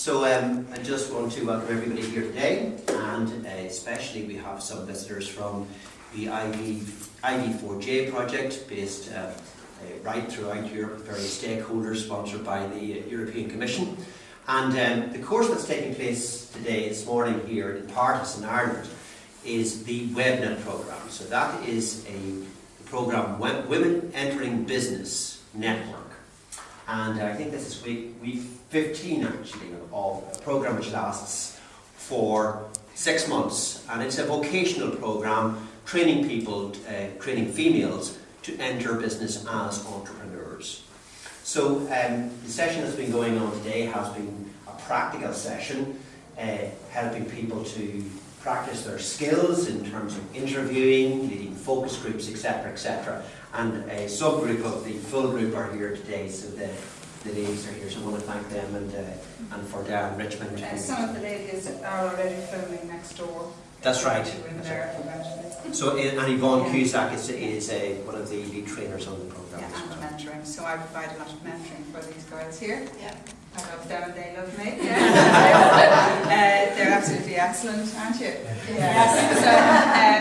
So um, I just want to welcome everybody here today, and uh, especially we have some visitors from the IV, IV4J project, based uh, uh, right throughout Europe, various stakeholders, sponsored by the European Commission. And um, the course that's taking place today, this morning here in Partis in Ireland, is the WebNet programme. So that is a programme, Women Entering Business Network. And I think this is week, week 15 actually of a programme which lasts for six months. And it's a vocational programme training people, uh, training females to enter business as entrepreneurs. So um, the session that's been going on today has been a practical session, uh, helping people to practice their skills in terms of interviewing, leading focus groups, etc., etc. And a subgroup of the full group are here today, so the, the ladies are here, so I want to thank them and, uh, and for their enrichment. Uh, some of the ladies are already filming next door. That's right. That's right. So, uh, and Yvonne Yeah. Cusack is, is uh, one of the lead trainers on the programme Yeah, and well. mentoring. So I provide a lot of mentoring for these girls here. Yeah. I love them and they love me. they're absolutely excellent, aren't you? Yes. So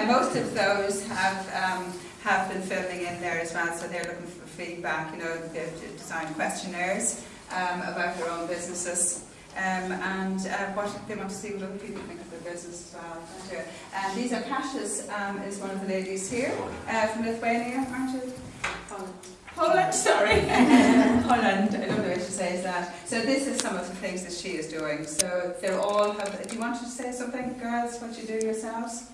uh, most of those have um, have been filming in there as well. So they're looking for feedback. You know, they've designed questionnaires um, about their own businesses. Um, and uh, what they want to see what other people think of their business as well. aren't you? And these are Kasia um, is one of the ladies here uh, from Lithuania, aren't you? Holland. Poland, sorry. Holland, I don't know what she says that. So this is some of the things that she is doing. So they're all have, do you want to say something, girls, what you do yourselves?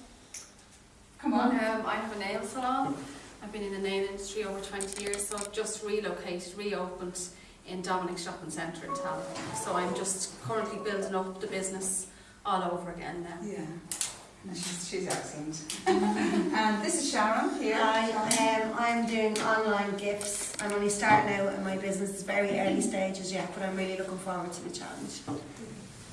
Come on. Um, I have a nail salon. I've been in the nail industry over 20 years, so I've just relocated, reopened in Dominic Shopping Centre in town. So I'm just currently building up the business all over again now. Yeah. No, she's, she's excellent. and this is Sharon here. Hi, um, I'm doing online gifts. I'm only starting out in my business, it's very early stages yet, but I'm really looking forward to the challenge.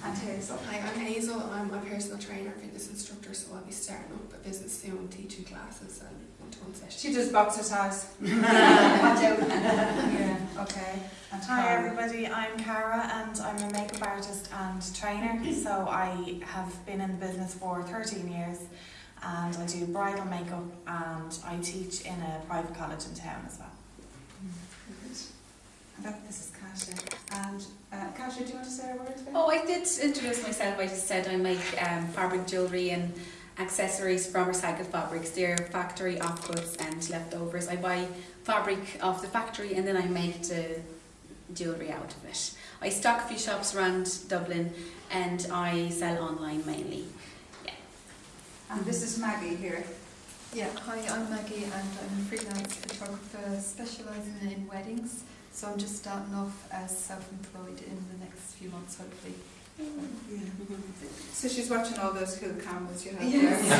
And Hazel. Hi, I'm Hazel. I'm a personal trainer, fitness instructor, so I'll be starting up a business soon, teaching classes and one-to-one sessions. She does boxercise. Yeah, okay. And Hi everybody, I'm Cara and I'm a makeup artist and trainer. So I have been in the business for 13 years and I do bridal makeup and I teach in a private college in town as well. And that, this is Kasia. And uh, Kasia, do you want to say a word? Oh, I did introduce myself. I just said I make um, fabric jewellery and accessories from recycled fabrics. They're factory offcuts and leftovers. I buy fabric off the factory and then I make the jewellery out of it. I stock a few shops around Dublin and I sell online mainly. And this is Maggie here. Yeah, hi, I'm Maggie and I'm a freelance photographer specialising in weddings. So I'm just starting off as self-employed in the next few months, hopefully. So she's watching all those cool cameras you have Yes.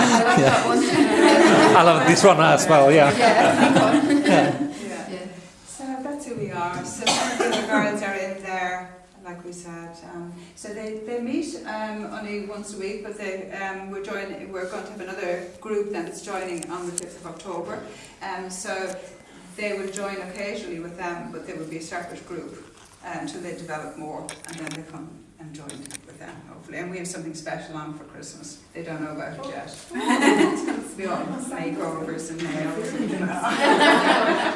I like that one. I love this one as well, yeah. Yeah, yeah. yeah. So that's who we are. So some of the girls are in there, like we said. Um, so they, they meet um, only once a week, but they um, we're joining. We're going to have another group that's joining on the fifth of October. Um, so they will join occasionally with them, but they will be a separate group um, until they develop more, and then they come and join with them hopefully. And we have something special on for Christmas. They don't know about it yet. Oh, oh, we all makeovers and nails.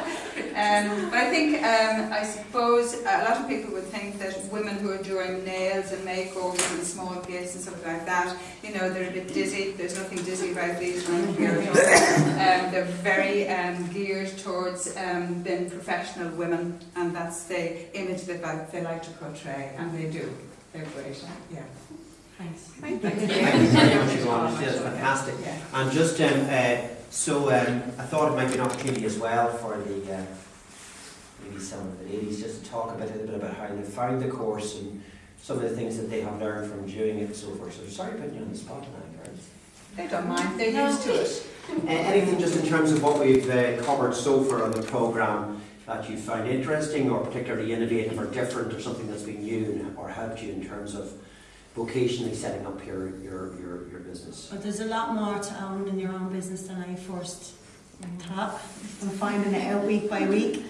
Um, but I think, um, I suppose, a lot of people would think that women who are doing nails and makeovers and small gifts and stuff like that, you know, they're a bit dizzy. There's nothing dizzy about these around here at all. Um, they're very um, geared towards um, being professional women, and that's the image that they like to portray, and they do. They're great. Yeah. Thanks. Thank you. Thank you very much, Yvonne. It's fantastic. Yeah. And just um, uh, so um, I thought it might be an opportunity as well for the uh, maybe some of the ladies just to talk a, bit, a little bit about how they found the course and some of the things that they have learned from doing it and so forth. So sorry putting you on the spot now, girls. They don't mind. They're used to it. Uh, anything just in terms of what we've uh, covered so far on the programme that you found interesting or particularly innovative or different or something that's been new or helped you in terms of vocationally setting up your, your, your, your business? But there's a lot more to own in your own business than I first top. I'm finding it out week by week.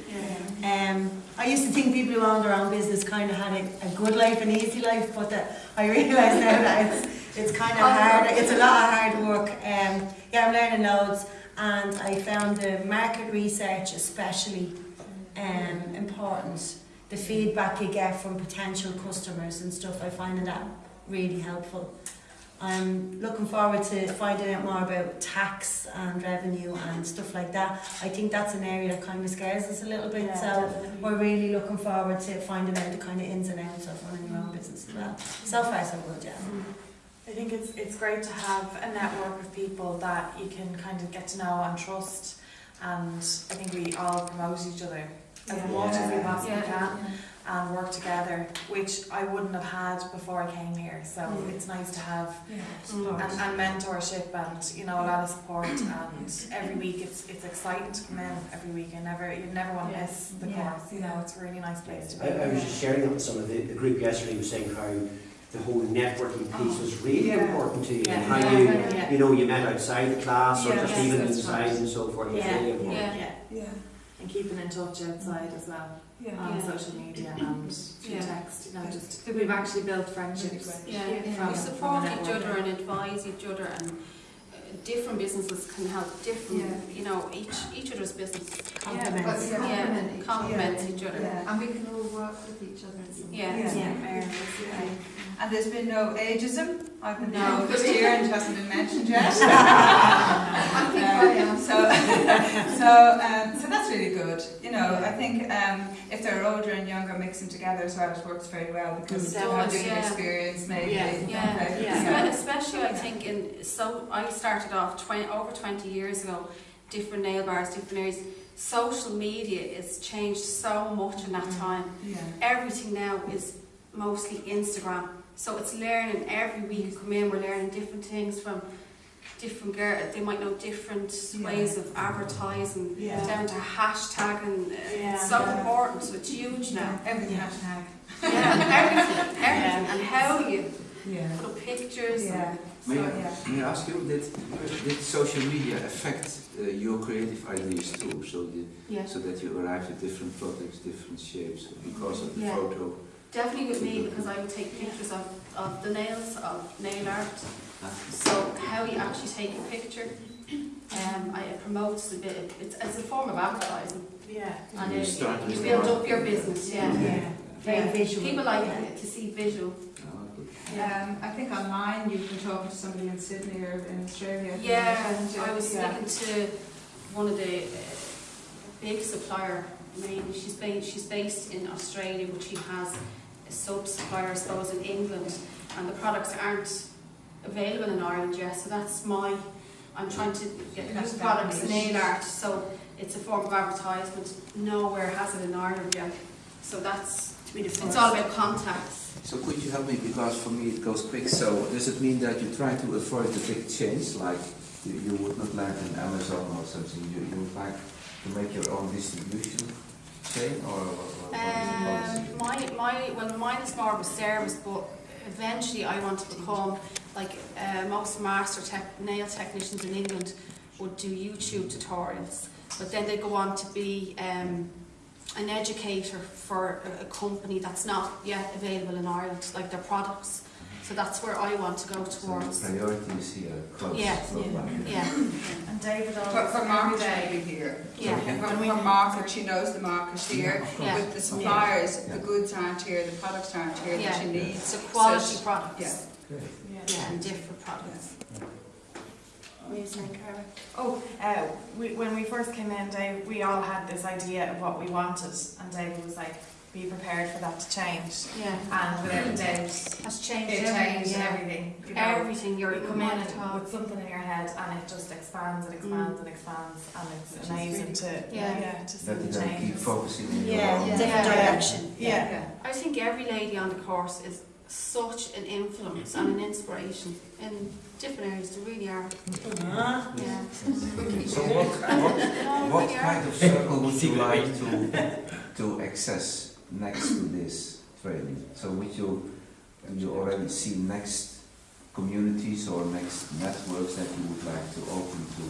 Yeah. Um, I used to think people who owned their own business kind of had a, a good life, an easy life, but that I realise now that it's, it's kind of hard. It's a lot of hard work. Um, yeah, I'm learning loads, and I found the market research especially um, important. The feedback you get from potential customers and stuff, I find that really helpful. I'm looking forward to finding out more about tax and revenue and stuff like that. I think that's an area that kind of scares us a little bit, so we're really looking forward to finding out the kind of ins and outs of running your own business as well. So far, so good, yeah. Mm-hmm. I think it's it's great to have a network of people that you can kind of get to know and trust, and I think we all promote each other as Yeah. much as we possibly Yeah. can and work together, which I wouldn't have had before I came here. So Mm. it's nice to have Mm. and, and mentorship and you know a lot of support and every week it's it's exciting to come in every week and never you never want to miss the Yeah. course. You know it's a really nice place to be. I was just sharing that with some of the, the group yesterday, was saying how the whole networking piece was really Yeah. important to you, and Yeah. how you, Yeah. you know, you met outside the class, or just Yes, even that's inside right. and so forth, it was Yeah. really important. Yeah. Yeah. Yeah, And keeping in touch outside as well yeah. on Yeah. social media and through Yeah. text. You know, just we've actually built friendships. Yeah, From- we support each other and advise each other and uh, different businesses can help different, Yeah. you know, each each other's business Compliments. But we yeah, complement each other. complements each other. Yeah. And we can all work with each other in some Yeah. ways. Yeah. Yeah. And there's been no ageism, I've been No. told this year and it hasn't been mentioned yet. I think I am. So, so, um, so that's really good. You know, I think um, if they're older and younger, mix them together as well, it works very well because Mm. they have Does, different yeah. experience maybe. Yeah, Yeah, Okay. yeah. Espe- especially I think in so I started off 20, over 20 years ago, different nail bars, different areas. Social media has changed so much in that Mm. time. Yeah. Everything now is mostly Instagram. So it's learning every week. You come in, we're learning different things from different girls. They might know different Yeah. ways of advertising, Yeah. down to hashtagging. uh, Yeah. It's so Yeah. important. So it's huge now. Everything Yeah. hashtag. Yeah, everything, everything, and how you Yeah. put pictures. and- Yeah. So, May yeah. I, may I ask you, did, did social media affect uh, your creative ideas too? So, the, Yeah. so that you arrived at different products, different shapes because of the Yeah. photo? Definitely with me because I would take pictures of, of the nails, of nail art. So how you actually take a picture, um, I, it promotes a bit, it's, it's a form of advertising. Yeah. And You it, you build up your business, yeah. Yeah. Very Yeah. visual. People like Yeah. to see visual. Oh. Um, I think online you've been talking to somebody in Sydney or in Australia. Yeah. I was Yeah. speaking to one of the uh, big supplier, mainly she's based, she's based in Australia, but she has a sub-supplier, I suppose, in England, and the products aren't available in Ireland yet, so that's my, I'm trying to get new products, definitely- nail art, so it's a form of advertisement, nowhere has it in Ireland yet, so that's, To be the it's all about contacts. So could you help me because for me it goes quick. So does it mean that you try to avoid the big change, like you, you would not land in Amazon or something? You, you would like to make your own distribution chain, or what, what, what is? Um, my, my, well, mine is more of a service, but eventually I want to become, like, uh, most master tech, nail technicians in England would do YouTube tutorials, but then they go on to be um, an educator for a, a company that's not yet available in Ireland, like their products. So that's where I want to go So towards. the priority is here, close. Yeah, close by. Yeah, And David For, always for every market day. maybe here. yeah. For, for market, she knows the market here. Yeah. With the suppliers, Yeah. the goods aren't here, the products aren't here that Yeah. she needs. It's a quality So she- products. yeah. Great. Yeah. Yeah, and different products. What were you saying, Cara? Oh, uh, we, when we first came in, Dave, we all had this idea of what we wanted, and David was like, "Be prepared for that to change." Yeah. And without a doubt, Has changed it everything, changed yeah. everything. You know, Everything you're you come in at with something in your head, and it just expands and expands and expands, and it's amazing to Yeah. yeah to see That you the then keep focusing on your Yeah, own. different Yeah. direction. Yeah. I think every lady on the course is such an influence and an inspiration in different areas. They really are. Uh-huh. Yeah. So what, what, what kind of circle would you like to, to access next to this training? So would you, do you already see next communities or next networks that you would like to open to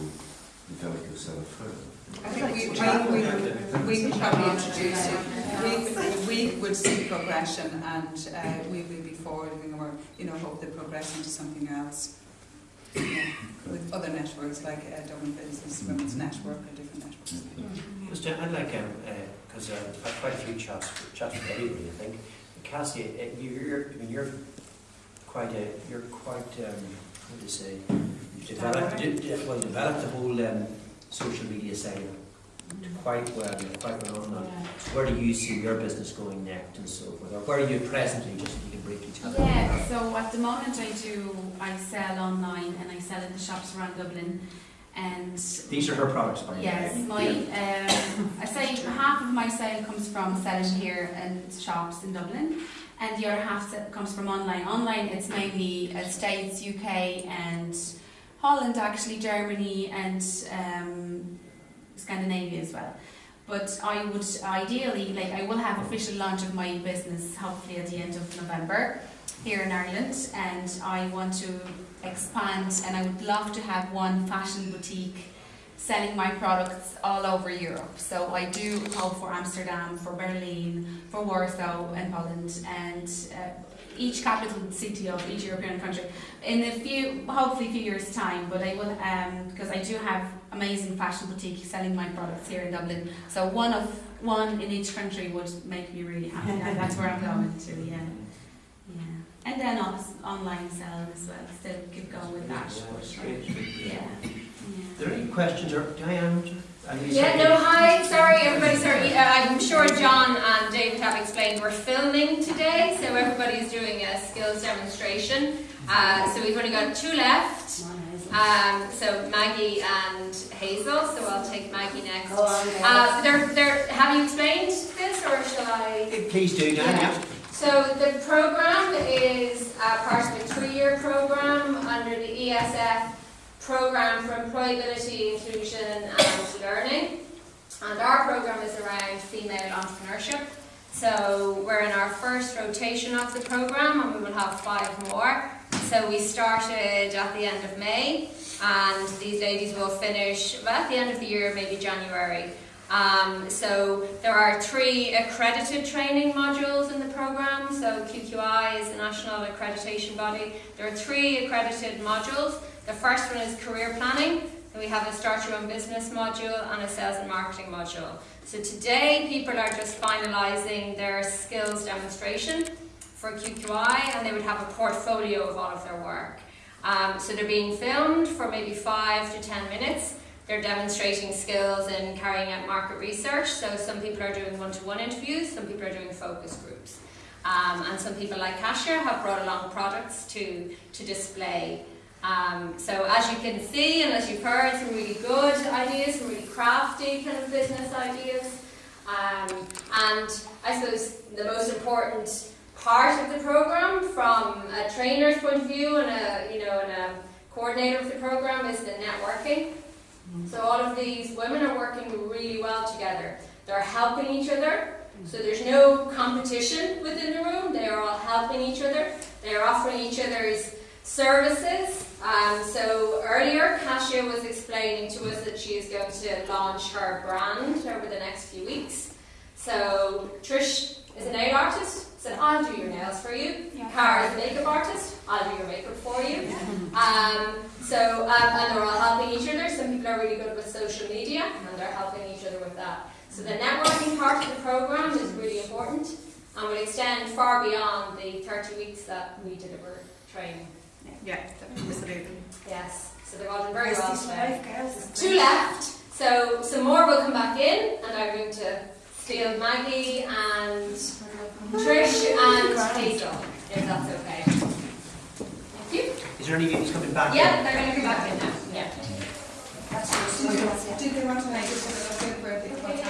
develop yourself further. I think we, we, we, we could probably introduce it. We, we would see progression and uh, we will be forwarding or, you know, hope they progress into something else. Yeah, With other networks like uh, Dublin Business, Women's Network or different networks. Just, uh, I'd like, um, because uh, I've quite a few chats, chats with everybody, I think. Cassie, uh, you- you're, I mean, you're quite a, you're quite, um, what do you say? You've developed, de- de- well, developed the whole um, social media side quite well, quite well on that. Where do you see your business going next and so forth? Or where are you presently, just if you can briefly tell me? Yeah, so at the moment I do, I sell online and I sell in the shops around Dublin. And These are her products, by the way. yes, my, um, I say half of my sale comes from selling here in shops in Dublin. And the other half comes from online. Online it's mainly uh, States, UK and Holland actually, Germany and um, Scandinavia as well. But I would ideally, like, I will have official launch of my business hopefully at the end of November here in Ireland, and I want to expand, and I would love to have one fashion boutique selling my products all over Europe. So I do hope for Amsterdam, for Berlin, for Warsaw and Poland, and uh, each capital city of each European country in a few, hopefully a few years' time. But I will, um, because I do have amazing fashion boutique selling my products here in Dublin. So one of one in each country would make me really happy. that's where I'm going to, yeah. Yeah. And then also online selling as well. Still keep going with that. Yeah, but, that's great, great. yeah. Are there any questions, or Diane? Yeah, no, hi, sorry everybody, sorry. Uh, I'm sure John and David have explained we're filming today, so everybody's doing a skills demonstration. Uh, so we've only got two left. Um, so Maggie and Hazel, so I'll take Maggie next. Uh, they're, they're, have you explained this or shall I? Please do, Diane, yeah. So the program is uh, part of a three-year program under the ESF program for employability, inclusion and learning. And our program is around female entrepreneurship. So we're in our first rotation of the program and we will have five more. So we started at the end of May and these ladies will finish well, at the end of the year, maybe January. Um, so there are three accredited training modules in the program. So QQI is the national accreditation body. There are three accredited modules. The first one is career planning. We have a start your own business module and a sales and marketing module. So today people are just finalising their skills demonstration for QQI and they would have a portfolio of all of their work. Um, so they're being filmed for maybe five to ten minutes. They're demonstrating skills in carrying out market research. So some people are doing one-to-one interviews, some people are doing focus groups. Um, and some people like Kasia have brought along products to, to display. Um, so as you can see and as you've heard, some really good ideas, some really crafty kind of business ideas. Um, and I suppose the most important part of the program from a trainer's point of view and a, you know, and a coordinator of the program is the networking. So all of these women are working really well together. They're helping each other. So there's no competition within the room. They are all helping each other. They are offering each other's services. Um, so earlier, Kasia was explaining to us that she is going to launch her brand over the next few weeks. So Trish is a nail artist, so I'll do your nails for you. Yeah. Cara is a makeup artist, I'll do your makeup for you. Um, so, um, and they're all helping each other. Some people are really good with social media, and they're helping each other with that. So the networking part of the program is really important, and will extend far beyond the 30 weeks that we deliver training. Yeah, absolutely. Yes, so they've all done very well Rest today. life, girls. Two left, so some more will come back in, and I'm going to steal Maggie and Trish and Hazel, if that's okay. Thank you. Is there any units coming back? in? Yeah, they're going to come back in now. Yeah. Did they want to make it for the birthday?